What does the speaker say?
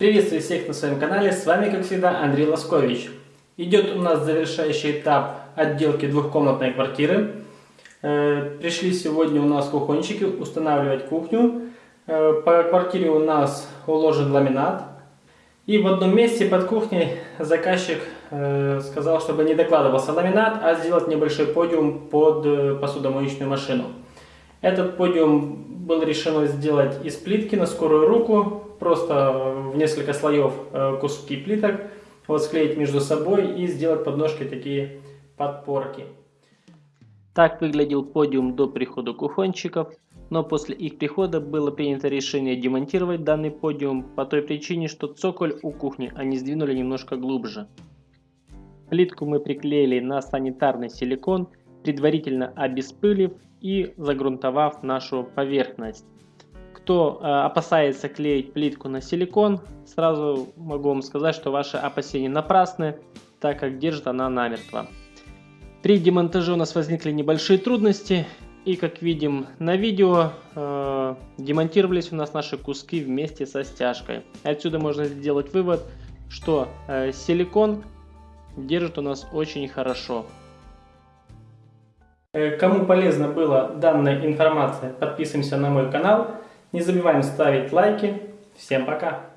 Приветствую всех на своем канале, с вами как всегда Андрей Лоскович. Идет у нас завершающий этап отделки двухкомнатной квартиры. Э, пришли сегодня у нас кухончики устанавливать кухню. Э, по квартире у нас уложен ламинат. И в одном месте под кухней заказчик э, сказал, чтобы не докладывался ламинат, а сделать небольшой подиум под посудомоечную машину. Этот подиум было решено сделать из плитки на скорую руку, просто в несколько слоев э, куски плиток, вот склеить между собой и сделать подножки такие подпорки. Так выглядел подиум до прихода кухончиков, но после их прихода было принято решение демонтировать данный подиум по той причине, что цоколь у кухни они сдвинули немножко глубже. Плитку мы приклеили на санитарный силикон, предварительно обеспылив и загрунтовав нашу поверхность. Кто э, опасается клеить плитку на силикон, сразу могу вам сказать, что ваши опасения напрасны, так как держит она намертво. При демонтаже у нас возникли небольшие трудности, и как видим на видео, э, демонтировались у нас наши куски вместе со стяжкой. Отсюда можно сделать вывод, что э, силикон держит у нас очень хорошо. Э, кому полезна была данная информация, подписываемся на мой канал. Не забываем ставить лайки. Всем пока!